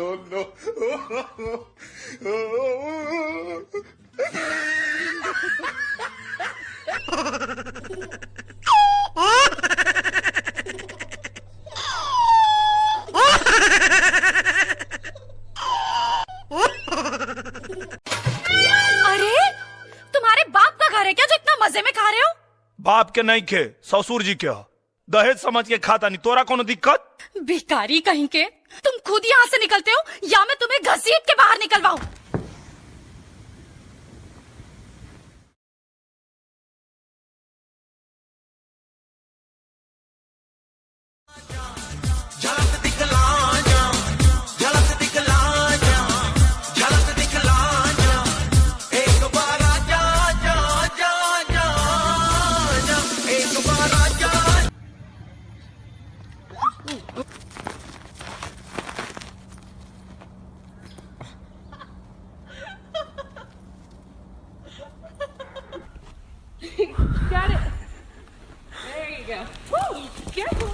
no, no. अरे तुम्हारे बाप का घर है क्या जो इतना मज़े में खा रहे हो बाप के नहीं खे ससुर जी के ह। दहेज समझ के खाता नहीं तोरा कोनो दिक्कत? भिखारी कहीं के? तुम खुद यहाँ से निकलते हो या मैं तुम्हें घसीट के बाहर निकलवाऊं? झलक दिखला जा झलक दिखला जा झलक दिखला जा एक बार Got it. There you go. Woo! Careful.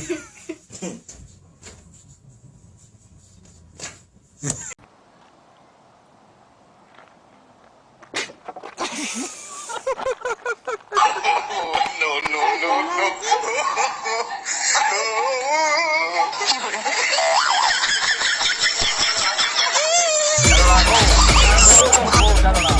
Yeah. no, no, no, no.